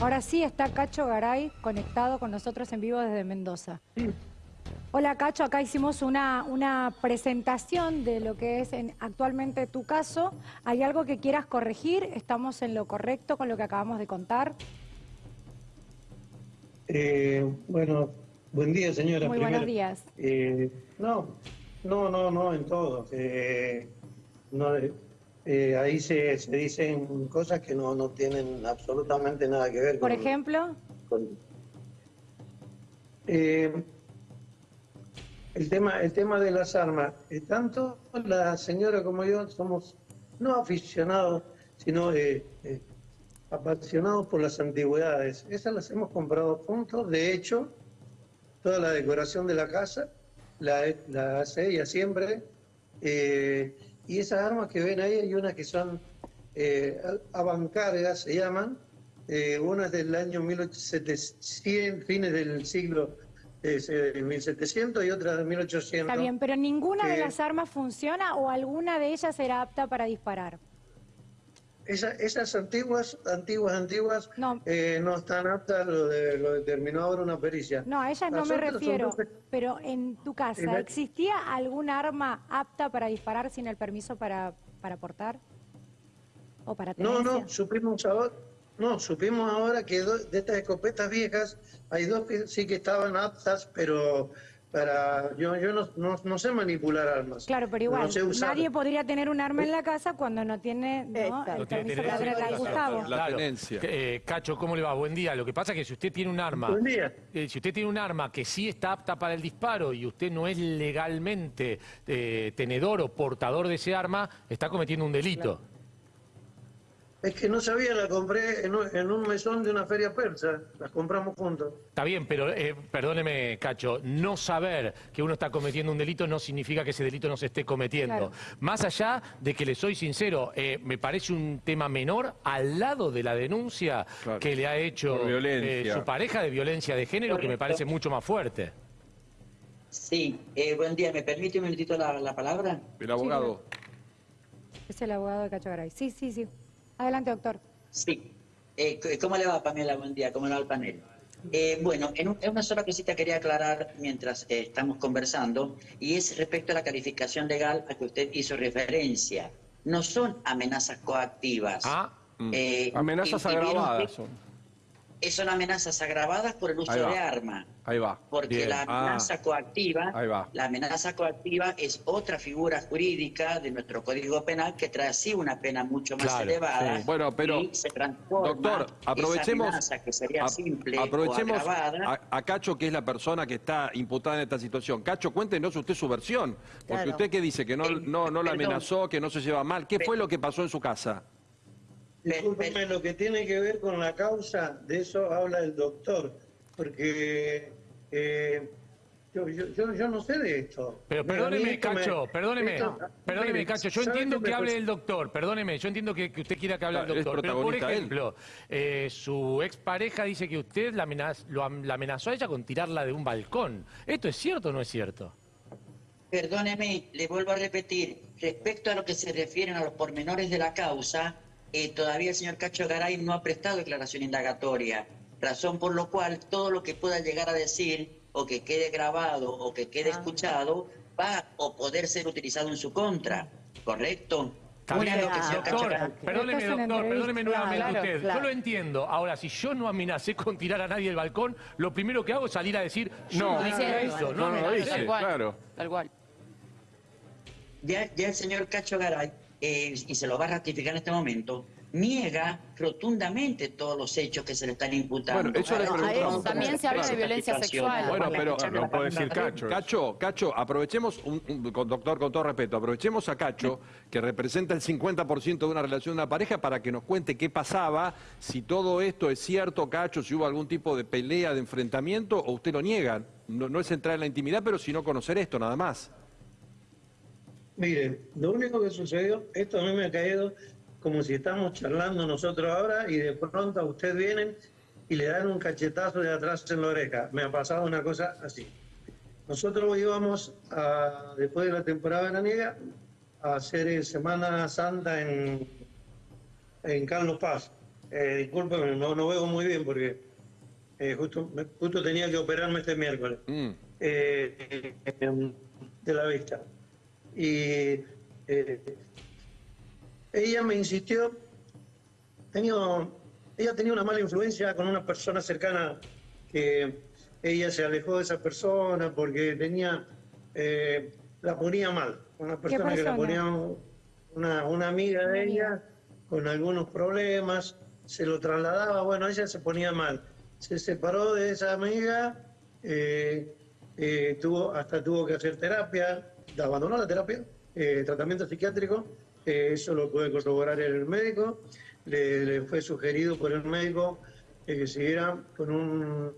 Ahora sí está Cacho Garay conectado con nosotros en vivo desde Mendoza. Hola Cacho, acá hicimos una, una presentación de lo que es actualmente tu caso. ¿Hay algo que quieras corregir? ¿Estamos en lo correcto con lo que acabamos de contar? Eh, bueno, buen día señora. Muy buenos días. Eh, no, no, no, no, en todo. Eh, no, eh, ahí se, se, dicen cosas que no, no, tienen absolutamente nada que ver con... ¿Por ejemplo? Eh, el, tema, el tema de las armas. Eh, tanto la señora como yo somos no aficionados, sino apasionados por las antigüedades. Esas las hemos comprado juntos. De hecho, toda la decoración de la casa la, la hace ella siempre. Y esas armas que ven ahí hay unas que son eh, avancargas, se llaman, eh, unas del año 1700, fines del siglo eh, 1700 y otras de 1800. Está bien, pero ninguna de las armas funciona o alguna de ellas era apta para disparar esas antiguas, antiguas, antiguas no, eh, no están aptas, lo, de, lo determinó ahora una pericia. No, a ellas no me refiero, pero en tu casa, ¿existía algún arma apta para disparar sin el permiso para, para portar? ¿O para No, no, supimos ahora, no, supimos ahora que de estas escopetas viejas hay dos que sí que estaban aptas, pero para yo yo no, no, sé manipular armas. Claro, pero igual, nadie podría tener un arma en la casa cuando no tiene ¿no? el permiso para Gustavo. La tenencia. Eh, Cacho, ¿cómo le va? Buen día. Lo que pasa es que si usted tiene un arma... Buen día. Eh, si usted tiene un arma que sí está apta para el disparo y usted no es legalmente eh, tenedor o portador de ese arma, está cometiendo un delito. Es que no sabía, la compré en un, mesón de una feria persa, las compramos juntos. Está bien, pero eh, perdóneme, Cacho, no saber que uno está cometiendo un delito no significa que ese delito no se esté cometiendo. Más allá de que le soy sincero, eh, me parece un tema menor al lado de la denuncia que le ha hecho eh, su pareja de violencia de género, que me parece mucho más fuerte. Sí, buen día, ¿me permite un minutito la, palabra? El abogado. Es el abogado de Cacho Garay. Sí, sí, sí. Adelante, doctor. Sí. Eh, ¿Cómo le va, Pamela? Buen día. ¿Cómo le va el panel? Eh, bueno, en, una sola cosita quería aclarar mientras eh, estamos conversando, y es respecto a la calificación legal a que usted hizo referencia. No son amenazas coactivas. Ah, mm. amenazas agravadas son son amenazas agravadas por el uso de arma. Ahí va. Porque la ah. amenaza coactiva, la amenaza coactiva es otra figura jurídica de nuestro Código Penal que trae así una pena mucho más elevada. Bueno, pero y se transforma doctor, aprovechemos que sería simple aprovechemos a, Cacho que es la persona que está imputada en esta situación. Cacho, cuéntenos usted su versión, porque usted qué dice que no no no la amenazó, que no se lleva mal. ¿Qué fue lo que pasó en su casa? Discúlpeme, lo que tiene que ver con la causa, de eso habla el doctor, porque eh, yo, yo, yo, no sé de esto. Pero perdóneme, Cacho, perdóneme, perdóneme, Cacho, yo entiendo que hable el doctor, perdóneme, yo entiendo que, usted quiera que hable el doctor, pero por ejemplo, eh, su expareja dice que usted la, la amenazó a ella con tirarla de un balcón. ¿Esto es cierto o no es cierto? Perdóneme, le vuelvo a repetir, respecto a lo que se refieren a los pormenores de la causa, eh, todavía el señor Cacho Garay no ha prestado declaración indagatoria, razón por lo cual todo lo que pueda llegar a decir o que quede grabado o que quede ah. escuchado va o poder ser utilizado en su contra, ¿correcto? doctor, perdóneme, doctor, perdóneme nuevamente usted. Yo lo entiendo. Ahora, si yo no amenacé con tirar a nadie del balcón, lo primero que hago es salir a decir, no, no eso, no, no, no, claro. Tal cual. Ya, ya el señor Cacho Garay eh, y se lo va a ratificar en este momento, niega rotundamente todos los hechos que se le están imputando. Bueno, eso también se habla de violencia sexual. Bueno, pero no puede decir Cacho. Cacho, Cacho, aprovechemos, un, doctor, con todo respeto, aprovechemos a Cacho, que representa el 50% de una relación de una pareja, para que nos cuente qué pasaba, si todo esto es cierto, Cacho, si hubo algún tipo de pelea, de enfrentamiento, o usted lo niega. No, no es entrar en la intimidad, pero sino conocer esto, nada más. Mire, lo único que sucedió, esto a mí me ha caído como si estamos charlando nosotros ahora y de pronto a usted vienen y le dan un cachetazo de atrás en la oreja. Me ha pasado una cosa así. Nosotros íbamos, a, después de la temporada veraniega, a hacer Semana Santa en, en Carlos Paz. Eh, discúlpeme, no, no veo muy bien porque eh, justo, justo tenía que operarme este miércoles Mm. eh, eh, de la vista. Y eh, ella me insistió, tenía, ella tenía una mala influencia con una persona cercana que ella se alejó de esa persona porque tenía, eh, la ponía mal, una persona que la ponía una, una amiga de Una ella amiga. con algunos problemas, se lo trasladaba, bueno, ella se ponía mal. Se separó de esa amiga, eh, eh, tuvo, hasta tuvo que hacer terapia, abandonó la terapia, eh, tratamiento psiquiátrico, eh, eso lo puede corroborar el médico, le, le fue sugerido por el médico eh, que siguiera con un,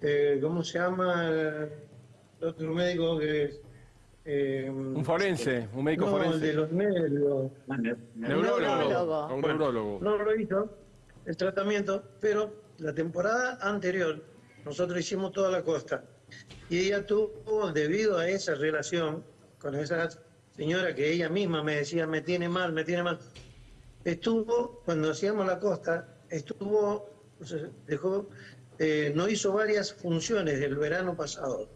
eh, ¿cómo se llama? El otro médico que es... eh, Un forense, un médico no, el forense. de los nervios. Neurólogo. Neurólogo. Un neurólogo. No lo hizo el tratamiento, pero la temporada anterior nosotros hicimos toda la costa y ella tuvo, debido a esa relación con esa señora que ella misma me decía, me tiene mal, me tiene mal, estuvo, cuando hacíamos la costa, estuvo, dejó, eh, no hizo varias funciones el verano pasado.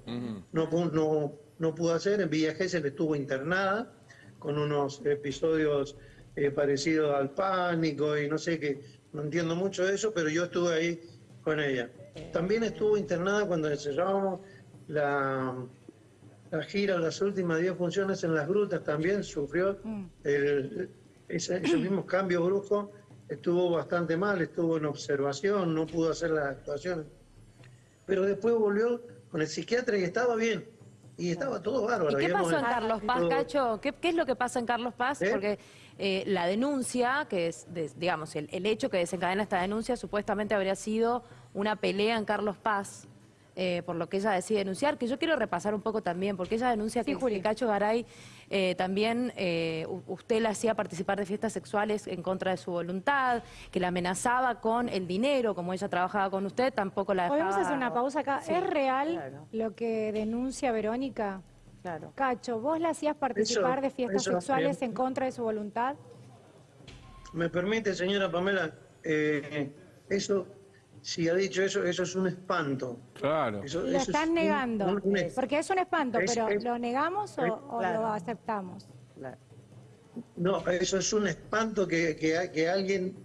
No, pu- no, no pudo hacer, en Villa Gesell estuvo internada con unos episodios eh, parecidos al pánico y no sé qué, no entiendo mucho de eso, pero yo estuve ahí con ella. También estuvo internada cuando encerrábamos la, la gira, las últimas 10 funciones en las grutas, también sufrió el, ese, ese mismo cambio brusco, estuvo bastante mal, estuvo en observación, no pudo hacer las actuaciones pero después volvió con el psiquiatra y estaba bien. Y estaba todo bárbaro. ¿Y qué pasó en Carlos Paz, todo- Cacho? ¿Qué, qué es lo que pasa en Carlos Paz? ¿Eh? Porque eh, la denuncia, que es, de- digamos, el, el hecho que desencadena esta denuncia, supuestamente habría sido una pelea en Carlos Paz, eh, por lo que ella decide denunciar, que yo quiero repasar un poco también, porque ella denuncia Sí, que, Juli. que Cacho Garay eh, también, eh, usted la hacía participar de fiestas sexuales en contra de su voluntad, que la amenazaba con el dinero, como ella trabajaba con usted, tampoco la dejaba... Podemos hacer una pausa acá. Sí, ¿Es real claro. lo que denuncia Verónica? Claro. Cacho, ¿vos la hacías participar Eso- de fiestas sexuales eh, en contra de su voluntad? Me permite, señora Pamela, eh, eso, si ha dicho eso, eso es un espanto. Claro. Eso, Lo eso están negando. un- un- Porque es un espanto, Es- pero es- ¿lo negamos o, es- o claro. lo aceptamos? no, eso es un espanto que, que, que alguien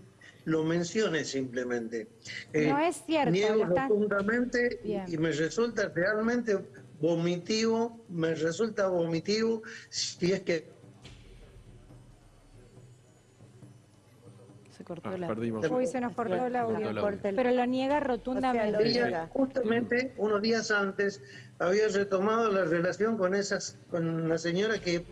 lo mencione simplemente. Eh, No es cierto, Niego están- rotundamente y me resulta realmente vomitivo, me resulta vomitivo si es que Se cortó Ah, la... perdimos. Uy, se nos cortó el audio. Pero lo niega rotundamente. O sea, lo- Ella Mira. justamente unos días antes había retomado la relación con esas, con la señora que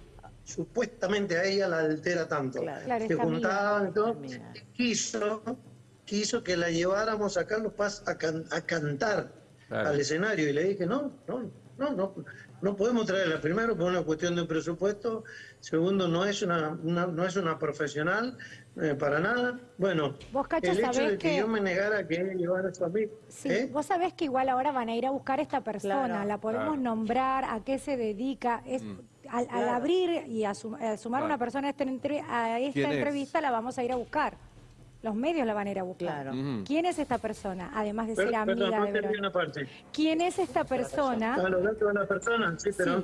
supuestamente a ella la altera tanto. Claro. Claro, Se juntaban y todo. Amiga. Quiso, quiso que la lleváramos a Carlos Paz a, can- a cantar Claro. al escenario y le dije, no, no, no, no, no podemos traerla. Primero por una cuestión de presupuesto, segundo no es una, una- no es una profesional eh, para nada. Bueno, Vos, Cacho, el hecho sabés de que, que- yo me negara a que llevara a su amigo. Sí, ¿eh? vos sabés que igual ahora van a ir a buscar a esta persona, Claro. la podemos Claro. nombrar, a qué se dedica. Es, al, al abrir y a, sum- a sumar Claro. una persona a esta, entre- a esta entrevista, la vamos a ir a buscar. Los medios la van a ir a buscar. Claro. ¿Quién es esta persona? Además de Pero- ser perdón, amiga no de Verónica. una parte. ¿Quién es esta persona? A los datos de la persona, sí, pero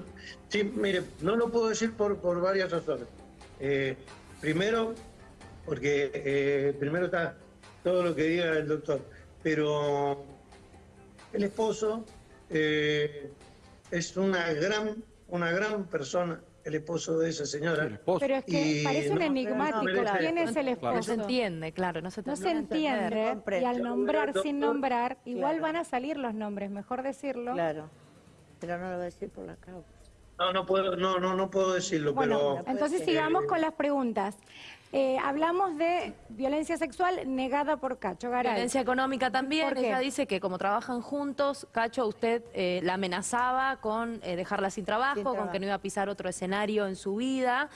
sí. mire, no lo puedo decir por, por varias razones. Eh, primero, porque eh, primero está todo lo que diga el doctor, pero el esposo eh, es una gran, una gran persona, el esposo de esa señora. El esposo. Pero es que Y parece un enigmático. no ¿Quién es el No se esposo? entiende, claro, no se No entiende y al nombrar Doctor, sin nombrar, igual Claro. van a salir los nombres, mejor decirlo. Claro. Pero no lo voy a decir por la causa. No, no puedo, no, no, no puedo decirlo, Bueno, pero entonces Eh, sigamos con las preguntas. Eh, hablamos de violencia sexual negada por Cacho Garay. Violencia económica también. Ella dice que como trabajan juntos, Cacho, usted eh, la amenazaba con eh, dejarla sin trabajo, Sin con trabajo. que no iba a pisar otro escenario en su vida.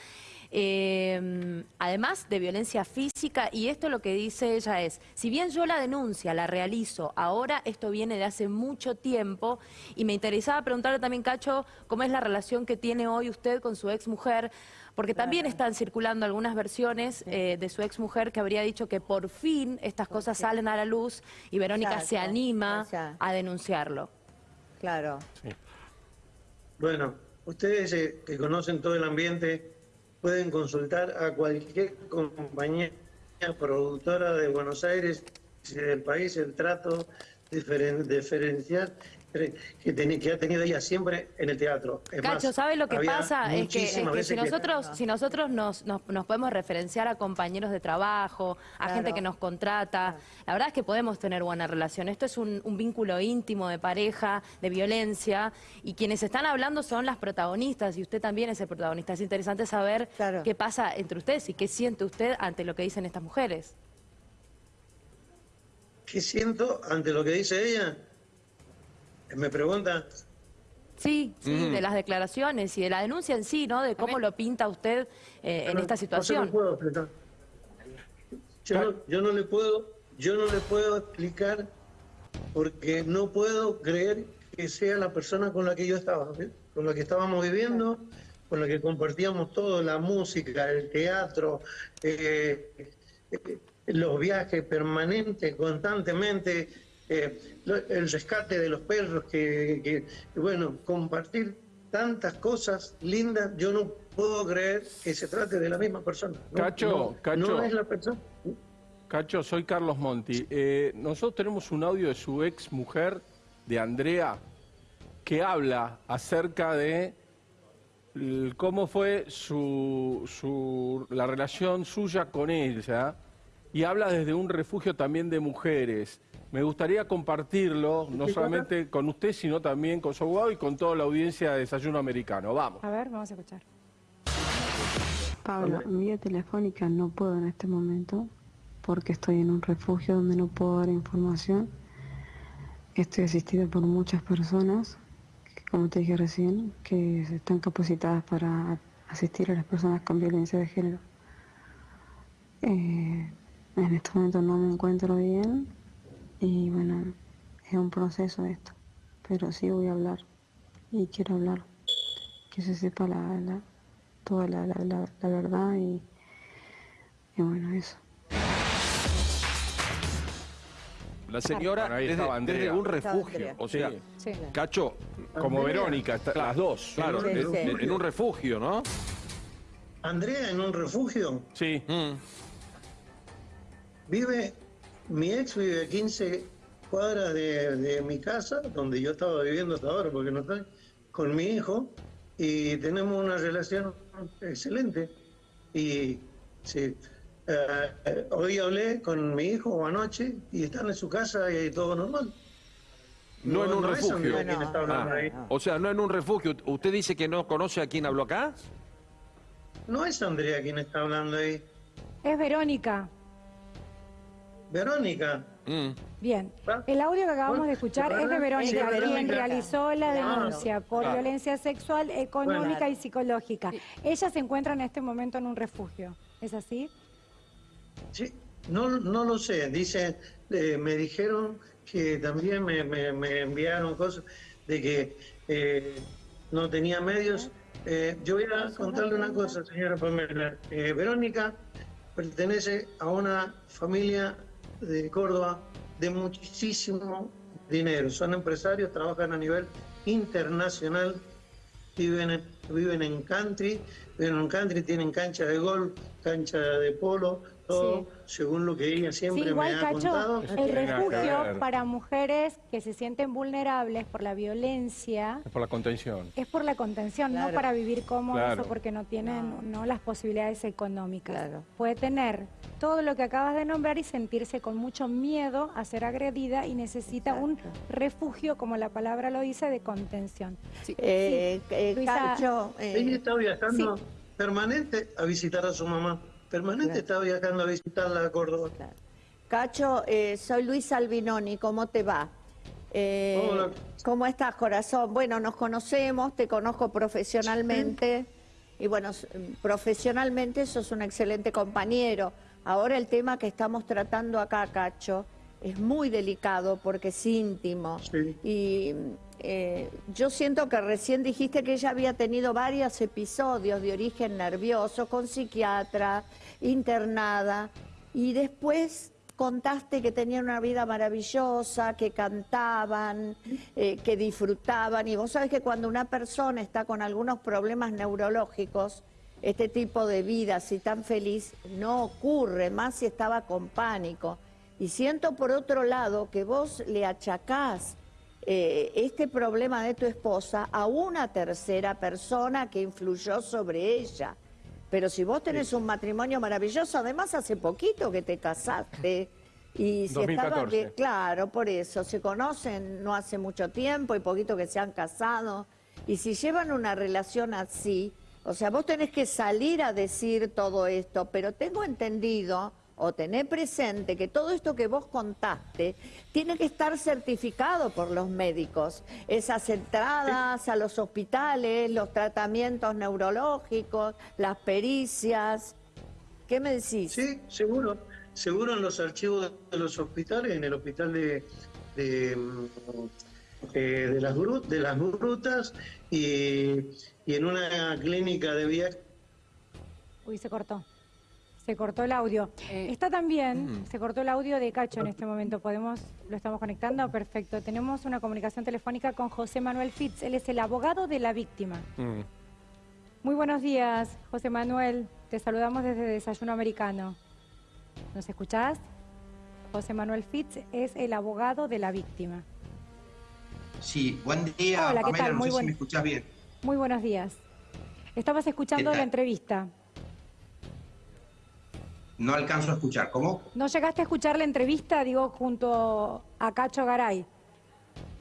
eh, además de violencia física, y esto lo que dice ella es, si bien yo la denuncia, la realizo, ahora esto viene de hace mucho tiempo, y me interesaba preguntarle también, Cacho, cómo es la relación que tiene hoy usted con su ex mujer, porque también están circulando algunas versiones eh, de su ex mujer que habría dicho que por fin estas cosas salen a la luz y Verónica se anima a denunciarlo. Claro. Bueno, ustedes eh, que conocen todo el ambiente pueden consultar a cualquier compañía productora de Buenos Aires y del país el trato diferen- diferencial que, ten- que ha tenido ella siempre en el teatro. Es Cacho, más, ¿sabe lo que pasa? Es que, es si nosotros, si nosotros nos, nos, nos podemos referenciar a compañeros de trabajo, a Claro. gente que nos contrata, la verdad es que podemos tener buena relación. Esto es un, un vínculo íntimo de pareja, de violencia, y quienes están hablando son las protagonistas, y usted también es el protagonista. Es interesante saber Claro. qué pasa entre ustedes y qué siente usted ante lo que dicen estas mujeres. ¿Qué siento ante lo que dice ella? Me pregunta, Sí, sí, de las declaraciones y de la denuncia en sí, ¿no? De cómo lo pinta usted eh, en esta situación. puedo. Yo no, yo no le puedo, yo no le puedo explicar porque no puedo creer que sea la persona con la que yo estaba, ¿sí? con la que estábamos viviendo, con la que compartíamos todo, la música, el teatro, eh, eh, los viajes permanentes, constantemente, eh, el rescate de los perros, que, bueno, compartir tantas cosas lindas, yo no puedo creer que se trate de la misma persona. No, Cacho, no, Cacho. no es la persona. Cacho, soy Carlos Monti. Eh, nosotros tenemos un audio de su ex mujer, de Andrea, que habla acerca de cómo fue su, su- la relación suya con ella y habla desde un refugio también de mujeres. Me gustaría compartirlo, no solamente con usted, sino también con su abogado y con toda la audiencia de Desayuno Americano. Vamos. A ver, vamos a escuchar. Pablo, en vía telefónica no puedo en este momento porque estoy en un refugio donde no puedo dar información. Estoy asistida por muchas personas, que, como te dije recién, que están capacitadas para asistir a las personas con violencia de género. Eh, en este momento no me encuentro bien y bueno, es un proceso esto, pero sí voy a hablar y quiero hablar, que se sepa la, la- toda la, la- la- la verdad y, y bueno, eso. La señora Bueno, ahí desde, desde un refugio. O sea, Sí. Cacho, Como Verónica, está- las dos. claro, Sí, en, sí. en un refugio, ¿no? Andrea en un refugio Sí. Mm. vive, mi ex vive a 15 cuadras de, de mi casa, donde yo estaba viviendo hasta ahora, porque no estoy, con mi hijo, y tenemos una relación excelente. Y sí, eh, eh, hoy hablé con mi hijo anoche y están en su casa y todo normal. No en un refugio. Quien No, Ah, ahí. o sea, no en un refugio. ¿Usted dice que no conoce a quién habló acá? No es Andrea quien está hablando ahí. Es Verónica. Verónica. Mm. Bien, el audio que acabamos Bueno, de escuchar es de Verónica, es de quien realizó la Claro. denuncia por Claro. violencia sexual, económica Bueno. y psicológica. Ella se encuentra en este momento en un refugio, ¿es así? Sí, no, no lo sé. Dice, eh, me dijeron que también me, me- me enviaron cosas de que eh, no tenía medios. Eh, yo voy a contarle una cosa, señora Pamela. Eh, Verónica pertenece a una familia de Córdoba de muchísimo dinero. Son empresarios, trabajan a nivel internacional viven en, viven en country, viven en country, tienen cancha de golf, cancha de polo, según lo que ella siempre Sí, me igual, ha Cacho, contado. el refugio para mujeres que se sienten vulnerables por la violencia Es por la contención. es por la contención, no para vivir cómodos Claro. o porque no tienen no. las posibilidades económicas. Claro. Puede tener todo lo que acabas de nombrar y sentirse con mucho miedo a ser agredida y necesita un refugio, como la palabra lo dice, de contención. Eh, eh, Luisa, Cacho, eh, Ella está viajando permanente a visitar a su mamá. Permanente está viajando a visitarla a Córdoba. Cacho, eh, soy Luis Albinoni, ¿cómo te va? Eh, Hola. ¿Cómo estás, corazón? Bueno, nos conocemos, te conozco profesionalmente. y bueno, profesionalmente sos un excelente compañero. Ahora el tema que estamos tratando acá, Cacho, es muy delicado porque es íntimo. Sí. Y eh, yo siento que recién dijiste que ella había tenido varios episodios de origen nervioso con psiquiatra, internada, y después contaste que tenían una vida maravillosa, que cantaban, eh, que disfrutaban, y vos sabés que cuando una persona está con algunos problemas neurológicos, este tipo de vida así tan feliz no ocurre, más si estaba con pánico. Y siento por otro lado que vos le achacás eh, este problema de tu esposa a una tercera persona que influyó sobre ella. Pero si vos tenés un matrimonio maravilloso, además hace poquito que te casaste. Y si estaban 2014. bien, claro, por eso, se conocen no hace mucho tiempo y poquito que se han casado. Y si llevan una relación así, o sea, vos tenés que salir a decir todo esto, pero tengo entendido o tener presente que todo esto que vos contaste tiene que estar certificado por los médicos. Esas entradas a los hospitales, los tratamientos neurológicos, las pericias. ¿Qué me decís? Sí, seguro. Seguro en los archivos de los hospitales, en el hospital de, de, mm, eh, de, las, gru- de las grutas y, y en una clínica de viaje. Uy, se cortó. Se cortó el audio. Está también, se cortó el audio de Cacho en este momento. Podemos, lo estamos conectando, perfecto. Tenemos una comunicación telefónica con José Manuel Fitz. Él es el abogado de la víctima. Mm. Muy buenos días, José Manuel. Te saludamos desde Desayuno Americano. ¿Nos escuchás? José Manuel Fitz es el abogado de la víctima. Sí, buen día, Hola, ¿qué Pamela, tal? no Muy sé buen- si me escuchás bien. Muy buenos días. Estabas escuchando ¿Qué la entrevista. No alcanzo a escuchar, ¿cómo? ¿No llegaste a escuchar la entrevista, digo, junto a Cacho Garay?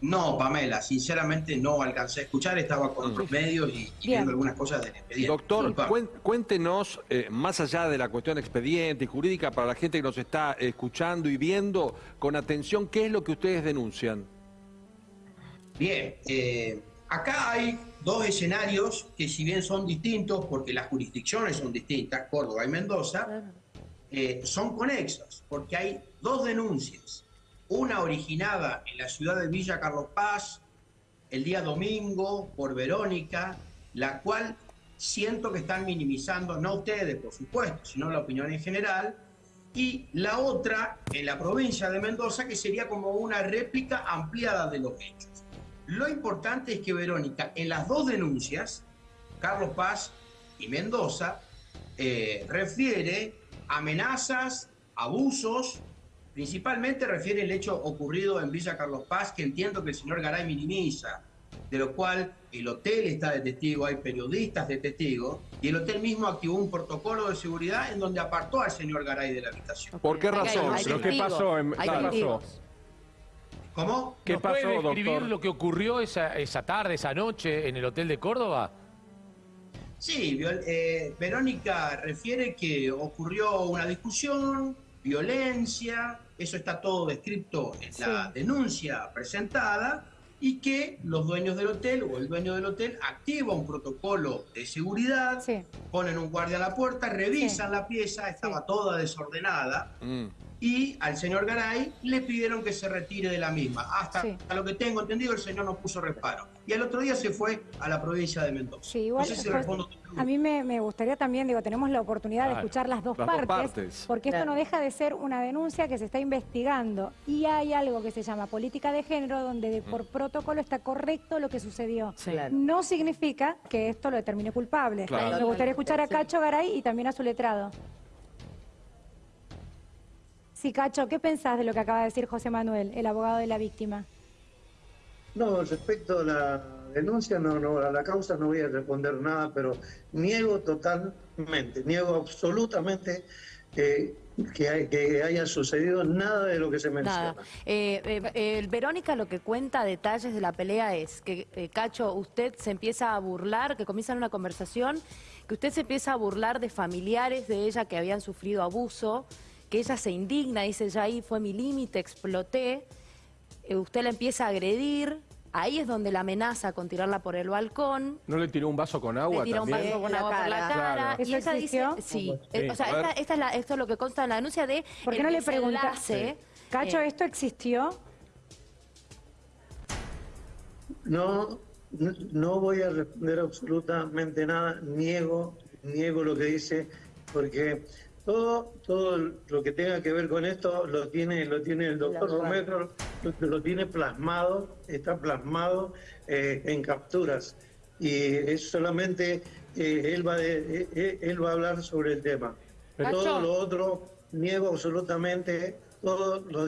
No, Pamela, sinceramente no alcancé a escuchar, estaba con otros medios y, viendo algunas cosas del expediente. Doctor, cuéntenos, eh, más allá de la cuestión expediente y jurídica, para la gente que nos está escuchando y viendo con atención, ¿qué es lo que ustedes denuncian? Bien, eh, acá hay dos escenarios que si bien son distintos, porque las jurisdicciones son distintas, Córdoba y Mendoza, eh, son conexos, porque hay dos denuncias. Una originada en la ciudad de Villa Carlos Paz el día domingo por Verónica, la cual siento que están minimizando, no ustedes, por supuesto, sino la opinión en general, y la otra en la provincia de Mendoza, que sería como una réplica ampliada de los hechos. Lo importante es que Verónica, en las dos denuncias, Carlos Paz y Mendoza, eh, refiere amenazas, abusos, principalmente refiere el hecho ocurrido en Villa Carlos Paz, que entiendo que el señor Garay minimiza, de lo cual el hotel está de testigo, hay periodistas de testigo, y el hotel mismo activó un protocolo de seguridad en donde apartó al señor Garay de la habitación. ¿Por qué Hay- razón? hay ¿Pero qué testigos, pasó en- hay qué pasó? ¿Cómo? ¿Qué ¿Nos pasó, puede describir doctor? lo que ocurrió esa, esa tarde, esa noche en el hotel de Córdoba? Sí, viol- eh, Verónica refiere que ocurrió una discusión, violencia, eso está todo descrito en la denuncia presentada, y que los dueños del hotel o el dueño del hotel activa un protocolo de seguridad, Sí. ponen un guardia a la puerta, revisan la pieza, estaba toda desordenada, Mm. y al señor Garay le pidieron que se retire de la misma. Hasta Sí. a lo que tengo entendido, el señor no puso reparo. Y al otro día se fue a la provincia de Mendoza. Sí, igual, no sé si pues, respondo tu pregunta. a mí me, me gustaría también, digo, tenemos la oportunidad de escuchar las dos las dos partes, partes. porque esto Claro. no deja de ser una denuncia que se está investigando y hay algo que se llama política de género donde de- por protocolo está correcto lo que sucedió. Claro. No significa que esto lo determine culpable. Claro. Me gustaría escuchar a. Cacho Garay y también a su letrado. Sí, Cacho, ¿qué pensás de lo que acaba de decir José Manuel, el abogado de la víctima? No, respecto a la denuncia, no, no, a la causa no voy a responder nada, pero niego totalmente, niego absolutamente que, que, hay- que haya sucedido nada de lo que se menciona. Eh, eh, eh, Verónica lo que cuenta detalles de la pelea es que, eh, Cacho, usted se empieza a burlar, que comienzan una conversación, que usted se empieza a burlar de familiares de ella que habían sufrido abuso, que ella se indigna, dice, ya ahí fue mi límite, exploté. Eh, usted la empieza a agredir Ahí es donde la amenaza con tirarla por el balcón. ¿No le tiró un vaso con agua Le tira un vaso con La agua por la cara. Claro. Y ¿Eso ella dice, sí. Sí. Eh, o sea, esta, esta es la- esto es lo que consta en la denuncia de ¿Por qué el no le preguntaste? Cacho, eh, ¿esto existió? No, no- no voy a responder absolutamente nada, niego, niego lo que dice, porque todo, todo lo que tenga que ver con esto lo tiene, lo tiene el doctor Romero, lo, lo tiene plasmado, está plasmado eh, en capturas. Y es solamente eh, él, va de- eh, él va a hablar sobre el tema. Cacho. Todo lo otro, niego absolutamente todo lo,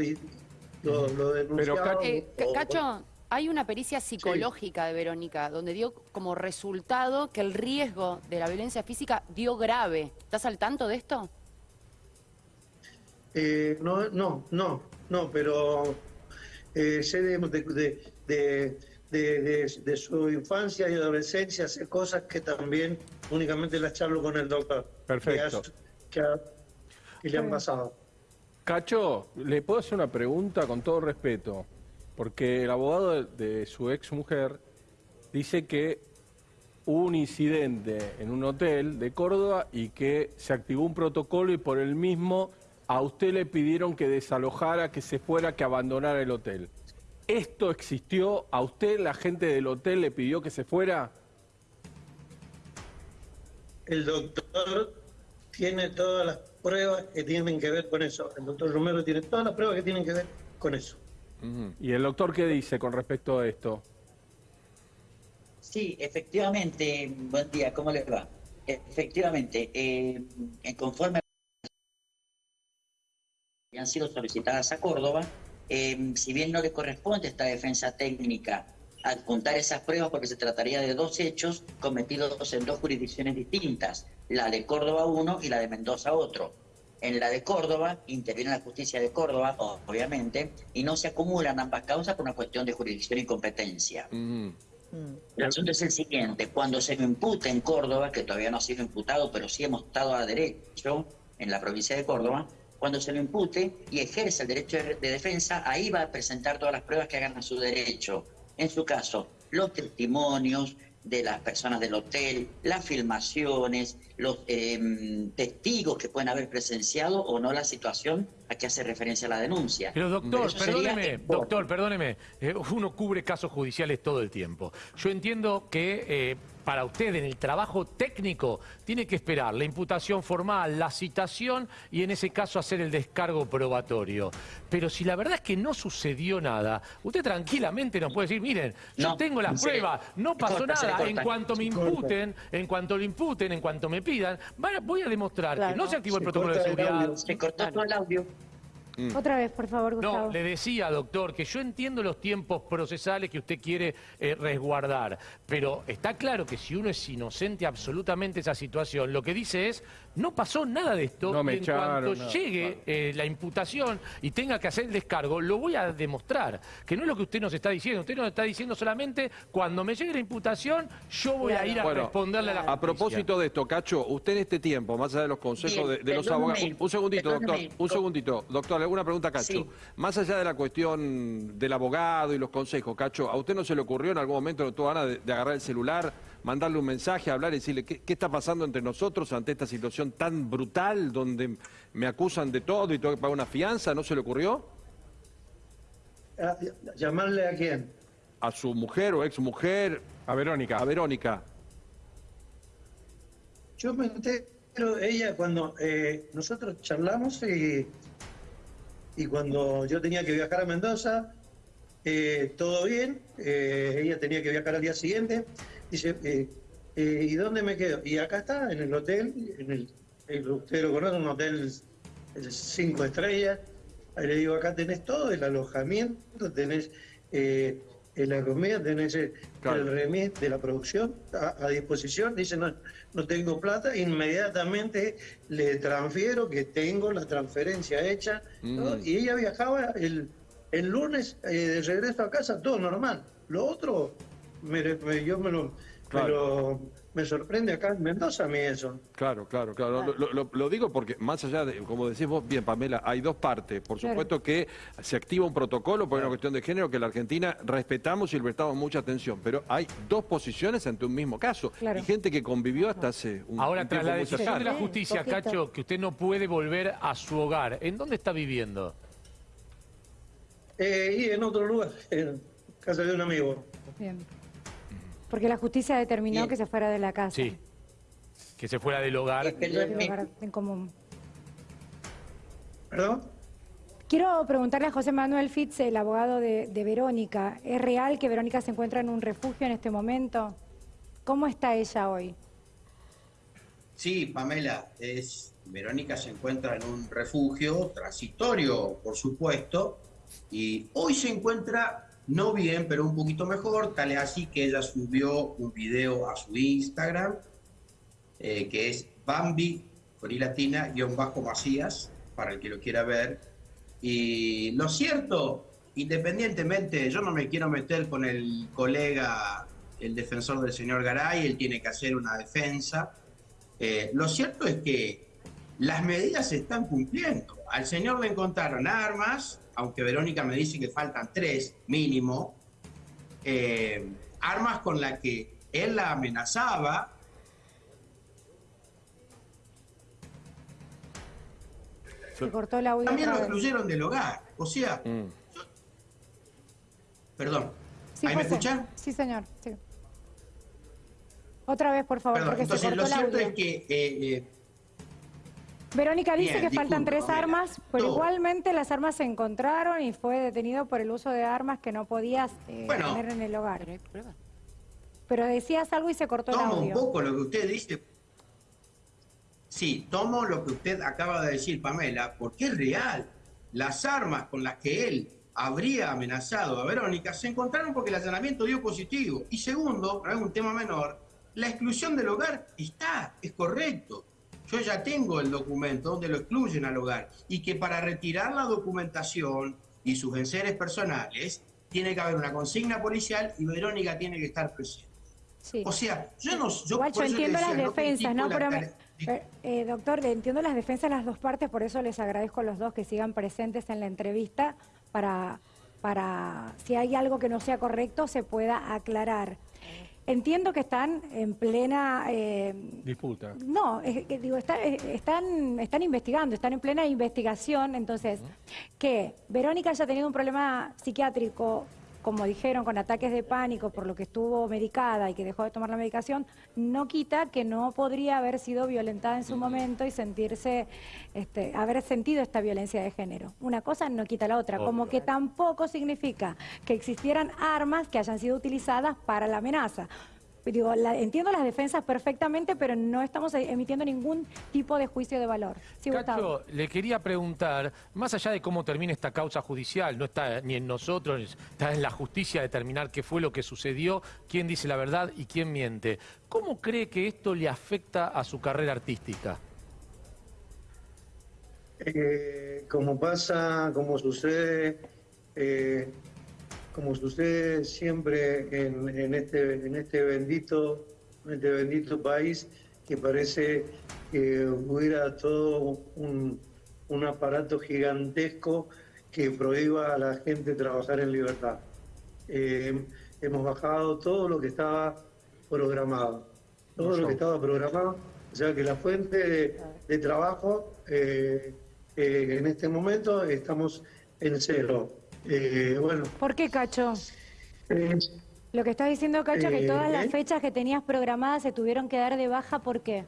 lo, lo denunciado. Cacho- Eh, Ca- o- Cacho, hay una pericia psicológica de Verónica donde dio como resultado que el riesgo de la violencia física dio grave. ¿Estás al tanto de esto? Eh, no, no, no, no, pero eh, sé de, de, de, de- de- de- de su infancia y adolescencia, sé cosas que también únicamente las charlo con el doctor. Perfecto. Que, ha- que ha- que le han pasado. Cacho, ¿le puedo hacer una pregunta con todo respeto? Porque el abogado de, de su ex mujer dice que hubo un incidente en un hotel de Córdoba y que se activó un protocolo y por el mismo a usted le pidieron que desalojara, que se fuera, que abandonara el hotel. ¿Esto existió? ¿A usted la gente del hotel le pidió que se fuera? El doctor tiene todas las pruebas que tienen que ver con eso. El doctor Romero tiene todas las pruebas que tienen que ver con eso. ¿Y el doctor qué dice con respecto a esto? Sí, efectivamente, buen día, ¿cómo les va? Efectivamente, eh, en conforme que han sido solicitadas a Córdoba, eh, si bien no le corresponde a esta defensa técnica adjuntar esas pruebas porque se trataría de dos hechos cometidos en dos jurisdicciones distintas, la de Córdoba 1 y la de Mendoza otro. En la de Córdoba interviene la justicia de Córdoba, obviamente, y no se acumulan ambas causas por una cuestión de jurisdicción y competencia. El asunto es el siguiente, cuando se me impute en Córdoba, que todavía no ha sido imputado, pero sí hemos estado a derecho en la provincia de Córdoba, cuando se lo impute y ejerce el derecho de, de defensa, ahí va a presentar todas las pruebas que hagan a su derecho. En su caso, los testimonios de las personas del hotel, las filmaciones, los eh, testigos que pueden haber presenciado o no la situación a que hace referencia la denuncia. Pero doctor, perdóneme, doctor, perdóneme. Eh, uno cubre casos judiciales todo el tiempo. Yo entiendo que eh, para usted en el trabajo técnico tiene que esperar la imputación formal, la citación y en ese caso hacer el descargo probatorio. Pero si la verdad es que no sucedió nada, usted tranquilamente nos puede decir, miren, yo No, tengo las pruebas, no pasó corta, nada. En cuanto me imputen, en cuanto lo imputen, en cuanto me pidan, voy a demostrar que no se activó el Se protocolo de el seguridad. Se cortó todo el audio. Otra vez, por favor, Gustavo. No, le decía, doctor, que yo entiendo los tiempos procesales que usted quiere eh, resguardar, pero está claro que si uno es inocente absolutamente de esa situación, lo que dice es, no pasó nada de esto, No me en echaron, cuanto llegue eh, la imputación y tenga que hacer el descargo, lo voy a demostrar, que no es lo que usted nos está diciendo, usted nos está diciendo solamente, cuando me llegue la imputación, yo voy a ir a Bueno, responderle a la A justicia. propósito de esto, Cacho, usted en este tiempo, más allá de los consejos Bien, de, de los abogados. Un, un segundito, doctor. Un segundito. Doctor, alguna pregunta, Cacho. Sí. Más allá de la cuestión del abogado y los consejos, Cacho, ¿a usted no se le ocurrió en algún momento, no tuvo ganas de, de agarrar el celular, mandarle un mensaje, hablar y decirle qué, qué está pasando entre nosotros ante esta situación tan brutal donde me acusan de todo y tengo que pagar una fianza? ¿No se le ocurrió? Ah, ¿Llamarle a quién? A su mujer o ex mujer, A Verónica. a Verónica. Yo me entero, ella cuando eh, nosotros charlamos y, y cuando yo tenía que viajar a Mendoza, eh, todo bien, eh, ella tenía que viajar al día siguiente, dice, eh, ¿y dónde me quedo? Y acá está, en el hotel, en el, el- usted lo conoce, un hotel cinco estrellas, ahí le digo, acá tenés todo, el alojamiento, tenés la comida, tenés eh, Claro. el remis de la producción a, a disposición, dice, no, no tengo plata, inmediatamente le transfiero que tengo la transferencia hecha, ¿no? Mm. y ella viajaba el, el lunes eh, de regreso a casa, todo normal. Lo otro, me- me- yo me lo, Pero me sorprende acá en Mendoza a mí eso. Claro, claro, claro. Lo, digo porque más allá de, como decís vos bien, Pamela, hay dos partes. Por supuesto que se activa un protocolo por una cuestión de género que la Argentina respetamos y le prestamos mucha atención, pero hay dos posiciones ante un mismo caso. Y gente que convivió hasta hace un, Ahora, tras la decisión de la justicia, Cacho, que usted no puede volver a su hogar, ¿en dónde está viviendo? Eh, y en otro lugar, en casa de un amigo. Bien. Porque la justicia determinó que se fuera de la casa. Sí, que se fuera del hogar. en común. ¿Perdón? Quiero preguntarle a José Manuel Fitz, el abogado de, Verónica. ¿Es real que Verónica se encuentra en un refugio en este momento? ¿Cómo está ella hoy? Sí, Pamela, es, Verónica se encuentra en un refugio transitorio, por supuesto, y hoy se encuentra no bien, pero un poquito mejor, tal es así que ella subió un video a su Instagram, eh, que es Bambi, con latina, guion bajo Macías, para el que lo quiera ver. Y lo cierto, independientemente, yo no me quiero meter con el colega, el defensor del señor Garay, él tiene que hacer una defensa. Eh, lo cierto es que las medidas se están cumpliendo. Al señor le encontraron armas, aunque Verónica me dice que faltan tres mínimo, eh, armas con las que él la amenazaba. Se cortó la También lo excluyeron del hogar. O sea, mm. perdón. ¿Ahí me escuchan? Sí, señor. Otra vez, por favor, porque entonces, lo cierto es que eh, eh, Verónica dice que faltan tres armas, pero igualmente las armas se encontraron y fue detenido por el uso de armas que no podías eh, tener en el hogar. Pero decías algo y se cortó el audio. un poco lo que usted dice. Sí, tomo lo que usted acaba de decir, Pamela, porque es real. Las armas con las que él habría amenazado a Verónica se encontraron porque el allanamiento dio positivo. Y segundo, no es un tema menor, la exclusión del hogar está, es correcto yo ya tengo el documento donde lo excluyen al hogar y que para retirar la documentación y sus enseres personales tiene que haber una consigna policial y Verónica tiene que estar presente. O sea, yo no... Yo, Igual yo entiendo las defensas, ¿no? Eh, doctor, entiendo las defensas de las dos partes, por eso les agradezco a los dos que sigan presentes en la entrevista para, para si hay algo que no sea correcto, se pueda aclarar. Entiendo que están en plena... Eh, Disputa. No, digo, eh, están, están investigando, están en plena investigación, entonces, que Verónica haya tenido un problema psiquiátrico como dijeron, con ataques de pánico por lo que estuvo medicada y que dejó de tomar la medicación, no quita que no podría haber sido violentada en su momento y sentirse, este, haber sentido esta violencia de género. Una cosa no quita la otra, como que tampoco significa que existieran armas que hayan sido utilizadas para la amenaza digo, entiendo las defensas perfectamente, pero no estamos emitiendo ningún tipo de juicio de valor. Cacho, le quería preguntar, más allá de cómo termine esta causa judicial, no está ni en nosotros, está en la justicia determinar qué fue lo que sucedió, quién dice la verdad y quién miente. ¿Cómo cree que esto le afecta a su carrera artística? Eh, como pasa, como sucede, eh, como sucede siempre en, este, en este, bendito, este bendito país, que parece que hubiera todo un, aparato gigantesco que prohíba a la gente trabajar en libertad. Eh, hemos bajado todo lo que estaba programado, todo lo que estaba programado, o sea que la fuente de, trabajo eh, eh, en este momento estamos en cero. Eh, bueno. ¿Por qué, Cacho? Eh, Lo que estás diciendo, Cacho, que todas las eh, fechas que tenías programadas se tuvieron que dar de baja, ¿por qué?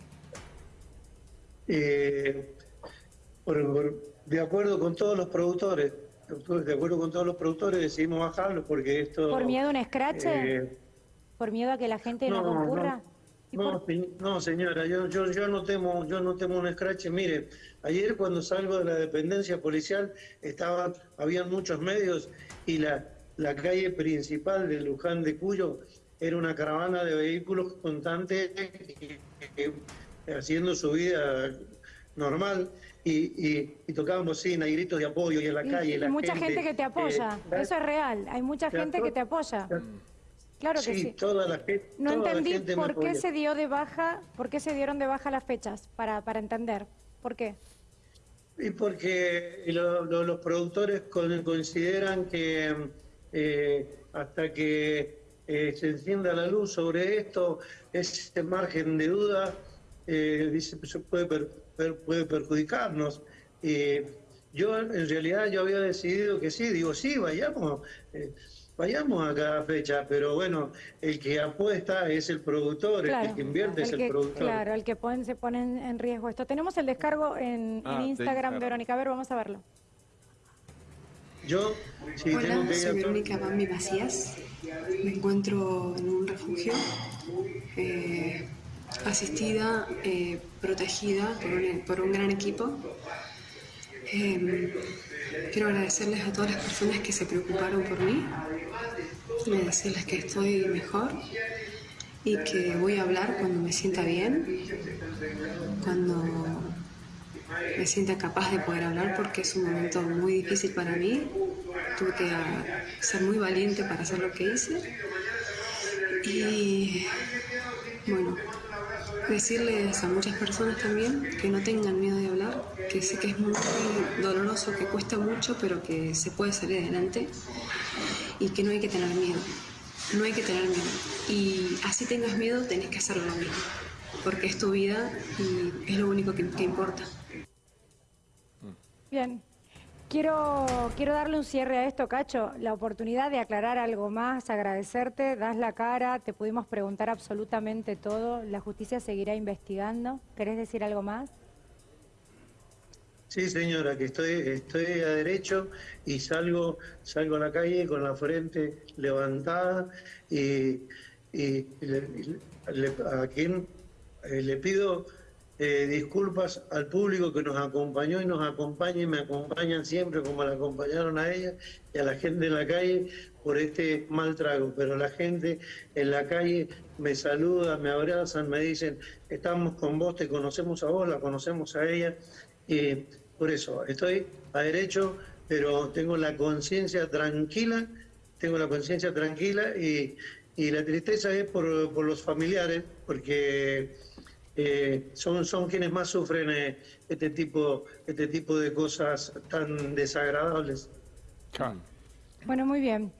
de acuerdo con todos los productores, de acuerdo con todos los productores decidimos bajarlo porque esto... ¿Por miedo a un escrache? ¿Por miedo a que la gente no, concurra? No, no, señora, yo, yo, yo, no temo, yo no temo un escrache. Mire, ayer cuando salgo de la dependencia policial estaban, habían muchos medios y la, la calle principal de Luján de Cuyo era una caravana de vehículos constantes haciendo su vida normal y, y, tocaban bocina y gritos de apoyo y en la calle. Y, mucha gente, que te apoya, eh, eso es real, hay mucha gente que te apoya. Claro que sí, sí. toda la gente. No toda la entendí gente por qué se dio de baja, por qué se dieron de baja las fechas, para, para entender. ¿Por qué? Y porque lo- lo- los productores con- consideran que eh, hasta que eh, se encienda la luz sobre esto, ese margen de duda eh, dice, se puede, per- puede perjudicarnos. Yo en realidad yo había decidido que sí, digo sí, vayamos, vayamos a cada fecha, pero bueno, el que apuesta es el productor, el que invierte es el el que- productor. Claro, el que pone- se pone en, en riesgo esto. Tenemos el descargo en, Ah, en Instagram, Instagram. Verónica. A ver, vamos a verlo. Yo, si tengo Hola, que ir a soy Verónica Bambi Macías. Me encuentro en un refugio, eh, asistida, eh, protegida por un, por un gran equipo. Eh, quiero agradecerles a todas las personas que se preocuparon por mí y decirles que estoy mejor y que voy a hablar cuando me sienta bien, cuando me sienta capaz de poder hablar porque es un momento muy difícil para mí. Tuve que ah, ser muy valiente para hacer lo que hice. Y bueno, decirles a muchas personas también que no tengan miedo de hablar, que sé que es muy doloroso, que cuesta mucho, pero que se puede salir adelante y que no hay que tener miedo. No hay que tener miedo. Y así tengas miedo, tenés que hacerlo lo mismo, porque es tu vida y es lo único que, que importa. Bien. Quiero, quiero darle un cierre a esto, Cacho. La oportunidad de aclarar algo más, agradecerte, das la cara, te pudimos preguntar absolutamente todo. La justicia seguirá investigando. ¿Querés decir algo más? Sí, señora, que estoy, estoy a derecho y salgo, salgo a la calle con la frente levantada y, y le- a quien eh, le pido eh, disculpas al público que nos acompañó y nos acompaña y me acompañan siempre como la acompañaron a ella y a la gente en la calle por este mal trago. Pero la gente en la calle me saluda, me abrazan, me dicen, estamos con vos, te conocemos a vos, la conocemos a ella. Y por eso, estoy a derecho, pero tengo la conciencia tranquila, tengo la conciencia tranquila y, y la tristeza es por, por los familiares, porque eh, son, son quienes más sufren eh, este, tipo, este tipo de cosas tan desagradables. Bueno, muy bien.